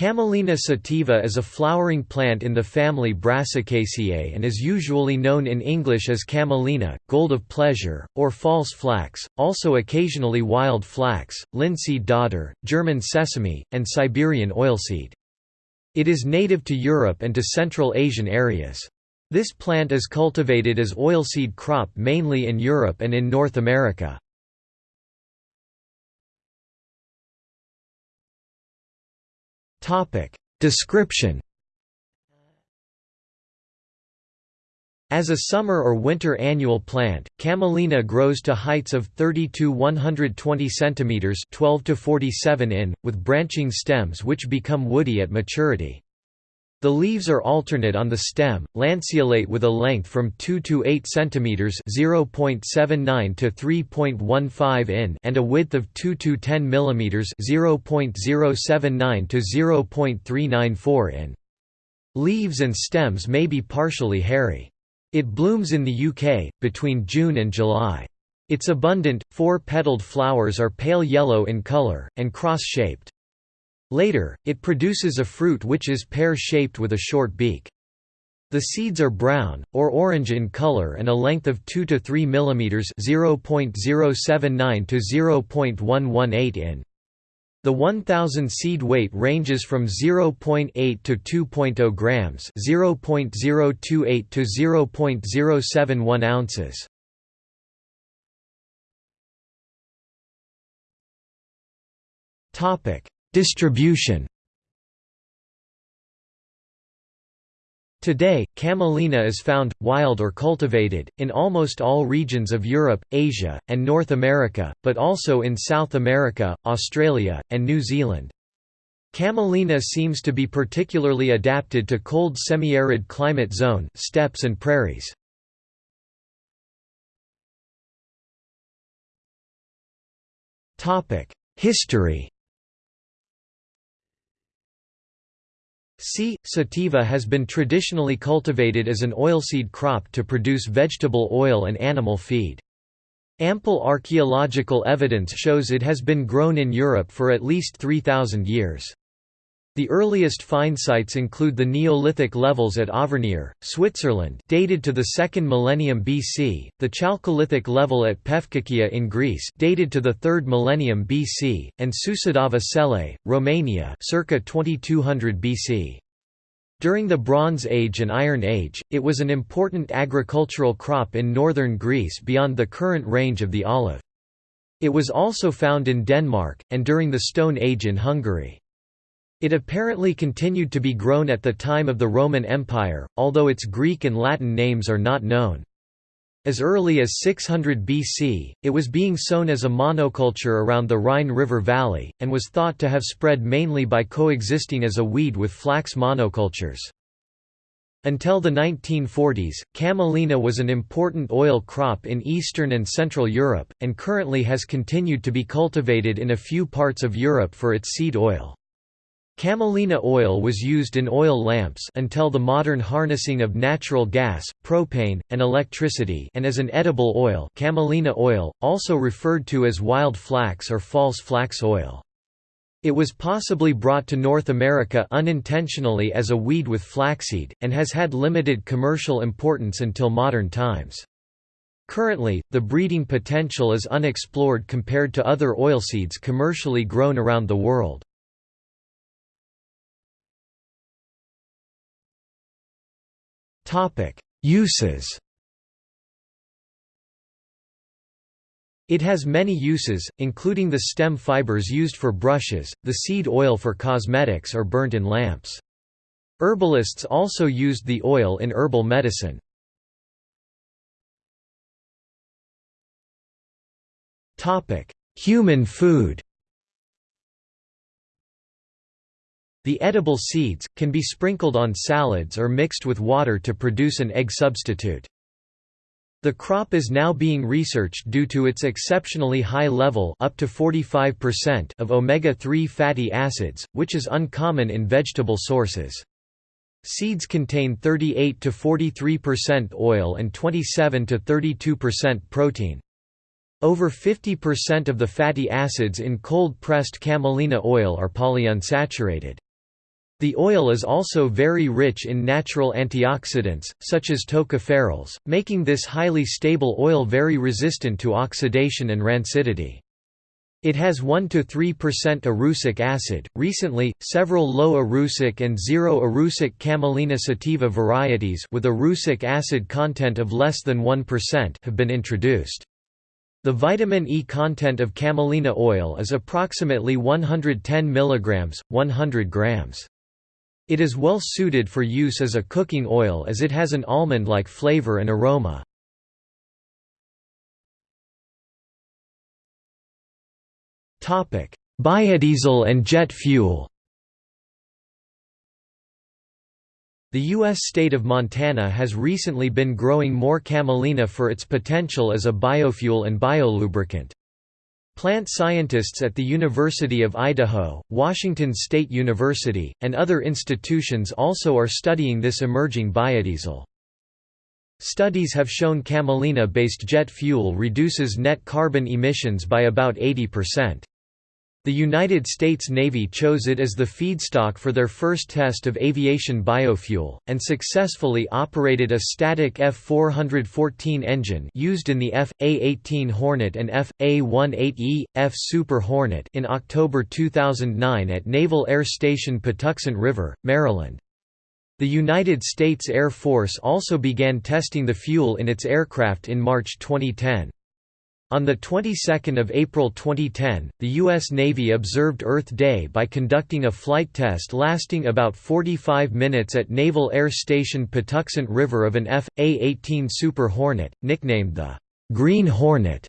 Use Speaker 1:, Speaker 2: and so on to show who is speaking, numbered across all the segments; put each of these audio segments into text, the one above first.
Speaker 1: Camelina sativa is a flowering plant in the family Brassicaceae and is usually known in English as camelina, gold of pleasure, or false flax, also occasionally wild flax, linseed dodder, German sesame, and Siberian oilseed. It is native to Europe and to Central Asian areas. This plant is cultivated as oilseed crop mainly in Europe and in North America. Topic Description As a summer or winter annual plant, camelina grows to heights of 30 to 120 cm 12 to 47 in, with branching stems which become woody at maturity. The leaves are alternate on the stem, lanceolate with a length from 2 to 8 cm (0.79 to 3.15 in) and a width of 2 to 10 mm (0.079 to 0.394 in). Leaves and stems may be partially hairy. It blooms in the UK between June and July. Its abundant, four-petaled flowers are pale yellow in colour, and cross-shaped. Later, it produces a fruit which is pear-shaped with a short beak. The seeds are brown, or orange in color and a length of 2 to 3 mm (0.079 to 0.118 in). The 1000 seed weight ranges from 0.8 to 2.0 grams, 0.028 to 0.071 ounces. Topic: Distribution Today, camelina is found, wild or cultivated, in almost all regions of Europe, Asia, and North America, but also in South America, Australia, and New Zealand. Camelina seems to be particularly adapted to cold semi-arid climate zone steppes and prairies. History C. sativa has been traditionally cultivated as an oilseed crop to produce vegetable oil and animal feed. Ample archaeological evidence shows it has been grown in Europe for at least 3,000 years. The earliest find sites include the Neolithic levels at Auvernier, Switzerland dated to the 2nd millennium BC, the Chalcolithic level at Pefkakia in Greece dated to the 3rd millennium BC, and Sucidava-Celei, Romania circa 2200 BC. During the Bronze Age and Iron Age, it was an important agricultural crop in northern Greece beyond the current range of the olive. It was also found in Denmark, and during the Stone Age in Hungary. It apparently continued to be grown at the time of the Roman Empire, although its Greek and Latin names are not known. As early as 600 BC, it was being sown as a monoculture around the Rhine River Valley, and was thought to have spread mainly by coexisting as a weed with flax monocultures. Until the 1940s, camelina was an important oil crop in Eastern and Central Europe, and currently has continued to be cultivated in a few parts of Europe for its seed oil. Camelina oil was used in oil lamps until the modern harnessing of natural gas, propane, and electricity and as an edible oil camelina oil, also referred to as wild flax or false flax oil. It was possibly brought to North America unintentionally as a weed with flaxseed, and has had limited commercial importance until modern times. Currently, the breeding potential is unexplored compared to other oilseeds commercially grown around the world. Uses It has many uses, including the stem fibers used for brushes, the seed oil for cosmetics or burnt in lamps. Herbalists also used the oil in herbal medicine. Human food The edible seeds, can be sprinkled on salads or mixed with water to produce an egg substitute. The crop is now being researched due to its exceptionally high level up to 45% of omega-3 fatty acids, which is uncommon in vegetable sources. Seeds contain 38 to 43% oil and 27 to 32% protein. Over 50% of the fatty acids in cold-pressed camelina oil are polyunsaturated. The oil is also very rich in natural antioxidants, such as tocopherols, making this highly stable oil very resistant to oxidation and rancidity. It has 1–3% erucic acid. Recently, several low erucic and zero erucic camelina sativa varieties with erucic acid content of less than 1% have been introduced. The vitamin E content of camelina oil is approximately 110 mg, 100 grams. It is well suited for use as a cooking oil as it has an almond-like flavor and aroma. Biodiesel and jet fuel The U.S. state of Montana has recently been growing more camelina for its potential as a biofuel and biolubricant. Plant scientists at the University of Idaho, Washington State University, and other institutions also are studying this emerging biodiesel. Studies have shown camelina-based jet fuel reduces net carbon emissions by about 80%. The United States Navy chose it as the feedstock for their first test of aviation biofuel, and successfully operated a static F-414 engine used in the F.A-18 Hornet and F.A-18E, F Super Hornet in October 2009 at Naval Air Station Patuxent River, Maryland. The United States Air Force also began testing the fuel in its aircraft in March 2010. On the 22nd of April 2010, the U.S. Navy observed Earth Day by conducting a flight test lasting about 45 minutes at Naval Air Station Patuxent River of an F.A-18 Super Hornet, nicknamed the «Green Hornet»,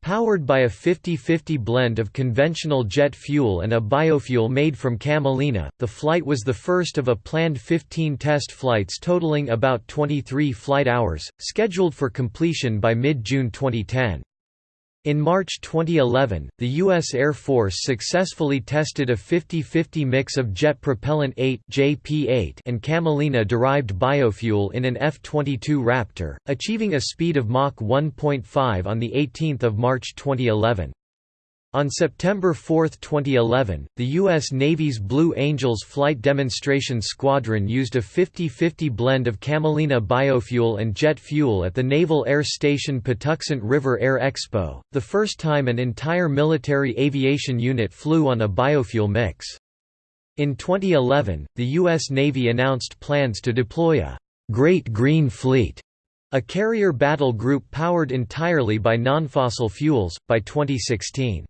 Speaker 1: powered by a 50-50 blend of conventional jet fuel and a biofuel made from camelina. The flight was the first of a planned 15 test flights totaling about 23 flight hours, scheduled for completion by mid-June 2010. In March 2011, the U.S. Air Force successfully tested a 50-50 mix of jet propellant 8 JP8 and camelina-derived biofuel in an F-22 Raptor, achieving a speed of Mach 1.5 on 18 March 2011. On September 4, 2011, the U.S. Navy's Blue Angels Flight Demonstration Squadron used a 50-50 blend of camelina biofuel and jet fuel at the Naval Air Station Patuxent River Air Expo, the first time an entire military aviation unit flew on a biofuel mix. In 2011, the U.S. Navy announced plans to deploy a «Great Green Fleet» a carrier battle group powered entirely by non-fossil fuels, by 2016.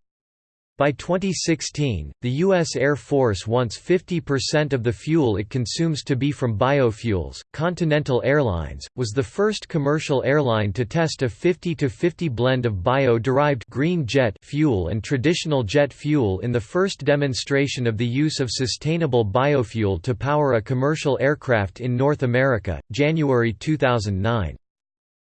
Speaker 1: By 2016, the U.S. Air Force wants 50% of the fuel it consumes to be from biofuels. Continental Airlines was the first commercial airline to test a 50-50 blend of bio-derived green jet fuel and traditional jet fuel in the first demonstration of the use of sustainable biofuel to power a commercial aircraft in North America, January 2009.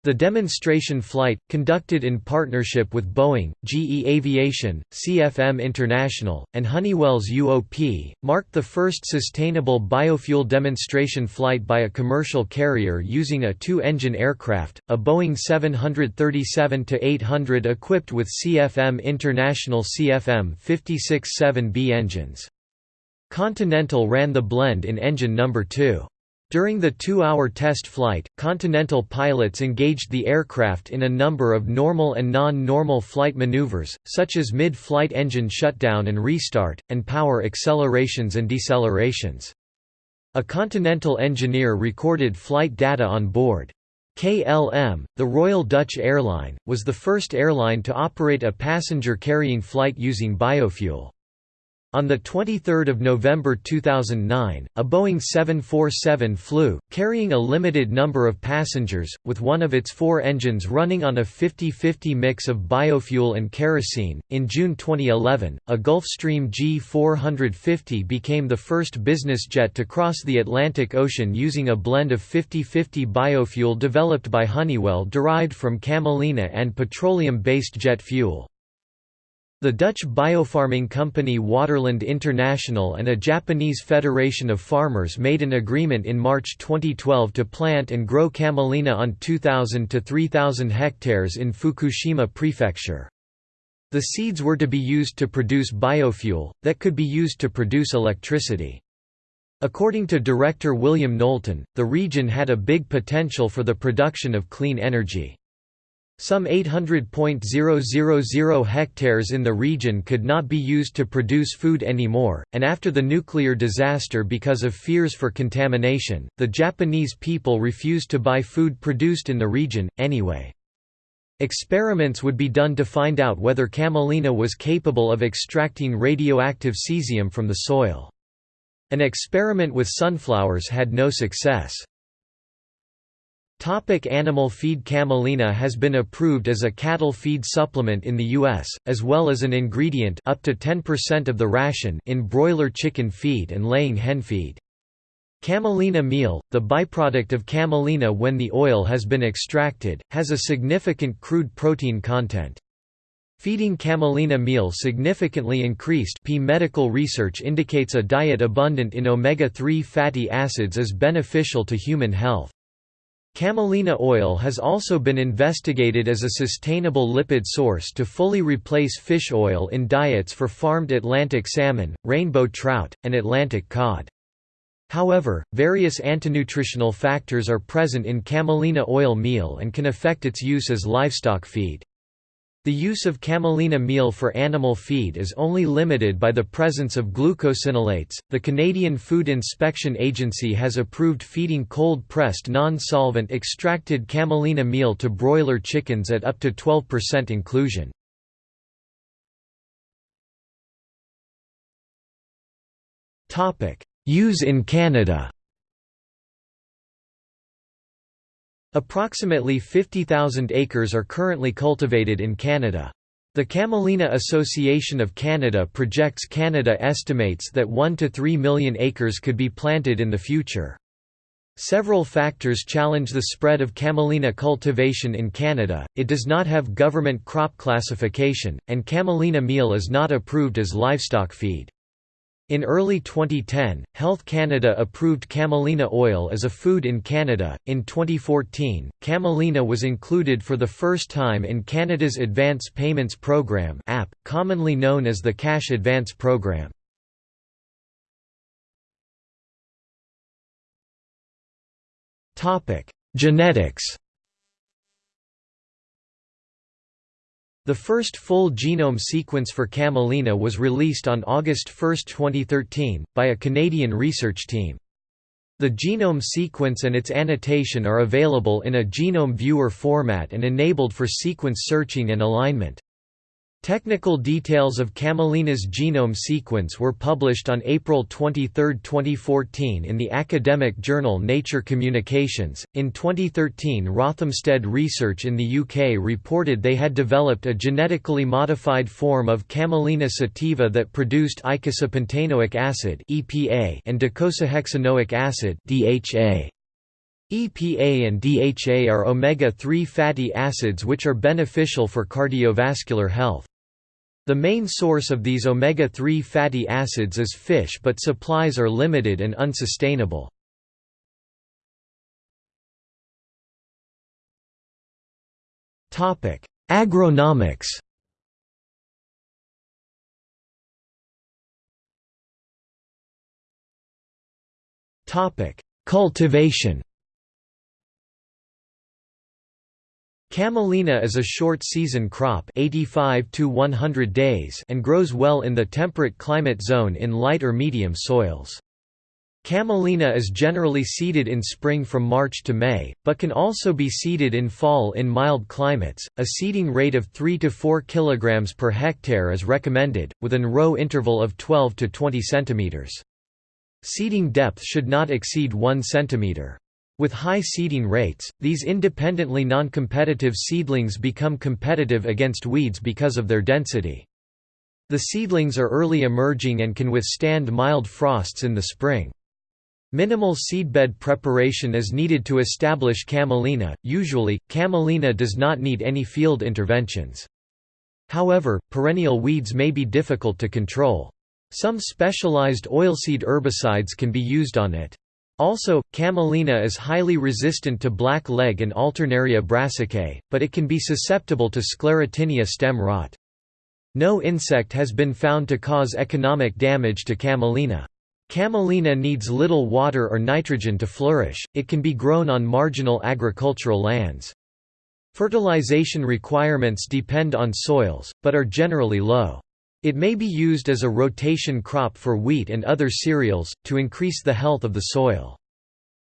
Speaker 1: The demonstration flight, conducted in partnership with Boeing, GE Aviation, CFM International, and Honeywell's UOP, marked the first sustainable biofuel demonstration flight by a commercial carrier using a two-engine aircraft, a Boeing 737-800 equipped with CFM International CFM 56-7B engines. Continental ran the blend in engine number 2. During the two-hour test flight, Continental pilots engaged the aircraft in a number of normal and non-normal flight maneuvers, such as mid-flight engine shutdown and restart, and power accelerations and decelerations. A Continental engineer recorded flight data on board. KLM, the Royal Dutch Airline, was the first airline to operate a passenger-carrying flight using biofuel. On 23 November 2009, a Boeing 747 flew, carrying a limited number of passengers, with one of its four engines running on a 50-50 mix of biofuel and kerosene. In June 2011, a Gulfstream G450 became the first business jet to cross the Atlantic Ocean using a blend of 50-50 biofuel developed by Honeywell derived from camelina and petroleum-based jet fuel. The Dutch biofarming company Waterland International and a Japanese Federation of Farmers made an agreement in March 2012 to plant and grow camelina on 2,000 to 3,000 hectares in Fukushima Prefecture. The seeds were to be used to produce biofuel, that could be used to produce electricity. According to director William Knowlton, the region had a big potential for the production of clean energy. Some 800.000 hectares in the region could not be used to produce food anymore, and after the nuclear disaster because of fears for contamination, the Japanese people refused to buy food produced in the region, anyway. Experiments would be done to find out whether camelina was capable of extracting radioactive cesium from the soil. An experiment with sunflowers had no success. Topic animal feed Camelina has been approved as a cattle feed supplement in the U.S., as well as an ingredient up to 10% of the ration in broiler chicken feed and laying hen feed. Camelina meal, the byproduct of camelina when the oil has been extracted, has a significant crude protein content. Feeding camelina meal significantly increased P medical research indicates a diet abundant in omega-3 fatty acids is beneficial to human health. Camelina oil has also been investigated as a sustainable lipid source to fully replace fish oil in diets for farmed Atlantic salmon, rainbow trout, and Atlantic cod. However, various antinutritional factors are present in camelina oil meal and can affect its use as livestock feed. The use of camelina meal for animal feed is only limited by the presence of glucosinolates. The Canadian Food Inspection Agency has approved feeding cold pressed non solvent extracted camelina meal to broiler chickens at up to 12% inclusion. Use in Canada Approximately 50,000 acres are currently cultivated in Canada. The Camelina Association of Canada projects Canada estimates that 1 to 3 million acres could be planted in the future. Several factors challenge the spread of camelina cultivation in Canada, it does not have government crop classification, and camelina meal is not approved as livestock feed. In early 2010, Health Canada approved camelina oil as a food in Canada. In 2014, camelina was included for the first time in Canada's Advance Payments Program (AP), commonly known as the Cash Advance Program. Topic: Genetics. The first full genome sequence for camelina was released on August 1, 2013, by a Canadian research team. The genome sequence and its annotation are available in a genome viewer format and enabled for sequence searching and alignment. Technical details of Camelina's genome sequence were published on April 23, 2014 in the academic journal Nature Communications. In 2013, Rothamsted Research in the UK reported they had developed a genetically modified form of Camelina sativa that produced eicosapentaenoic acid (EPA) and docosahexaenoic acid (DHA). EPA and DHA are omega-3 fatty acids which are beneficial for cardiovascular health. The main source of these omega-3 fatty acids is fish but supplies are limited and unsustainable. Agronomics Cultivation Camelina is a short-season crop 85 to 100 days and grows well in the temperate climate zone in light or medium soils. Camelina is generally seeded in spring from March to May, but can also be seeded in fall in mild climates. A seeding rate of 3 to 4 kg per hectare is recommended, with an row interval of 12 to 20 cm. Seeding depth should not exceed 1 cm. With high seeding rates, these independently non-competitive seedlings become competitive against weeds because of their density. The seedlings are early emerging and can withstand mild frosts in the spring. Minimal seedbed preparation is needed to establish camelina, usually, camelina does not need any field interventions. However, perennial weeds may be difficult to control. Some specialized oilseed herbicides can be used on it. Also, camelina is highly resistant to black leg and Alternaria brassicae, but it can be susceptible to sclerotinia stem rot. No insect has been found to cause economic damage to camelina. Camelina needs little water or nitrogen to flourish, it can be grown on marginal agricultural lands. Fertilization requirements depend on soils, but are generally low. It may be used as a rotation crop for wheat and other cereals, to increase the health of the soil.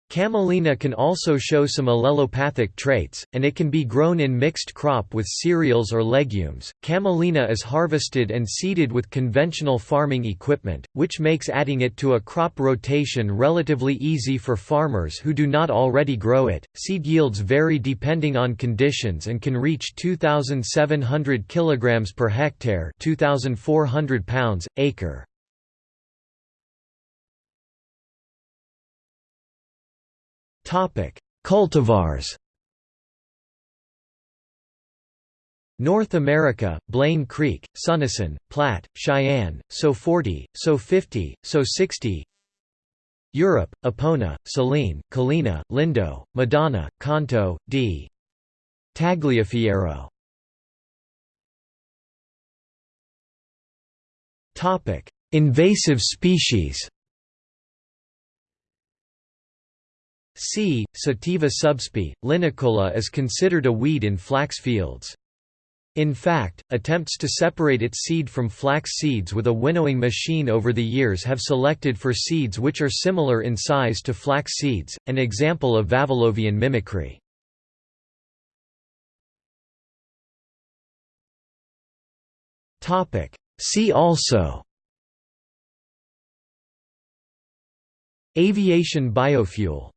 Speaker 1: Camelina can also show some allelopathic traits, and it can be grown in mixed crop with cereals or legumes. Camelina is harvested and seeded with conventional farming equipment, which makes adding it to a crop rotation relatively easy for farmers who do not already grow it. Seed yields vary depending on conditions and can reach 2700 kilograms per hectare, 2400 pounds acre. Cultivars. North America, Blaine Creek, Suneson, Platte, Cheyenne, So 40, So 50, So 60 Europe, Epona, Saline, Colina, Lindo, Madonna, Canto, D. Tagliafiero Invasive species C. sativa subsp. linicola is considered a weed in flax fields. In fact, attempts to separate its seed from flax seeds with a winnowing machine over the years have selected for seeds which are similar in size to flax seeds, an example of Vavilovian mimicry. See also Aviation biofuel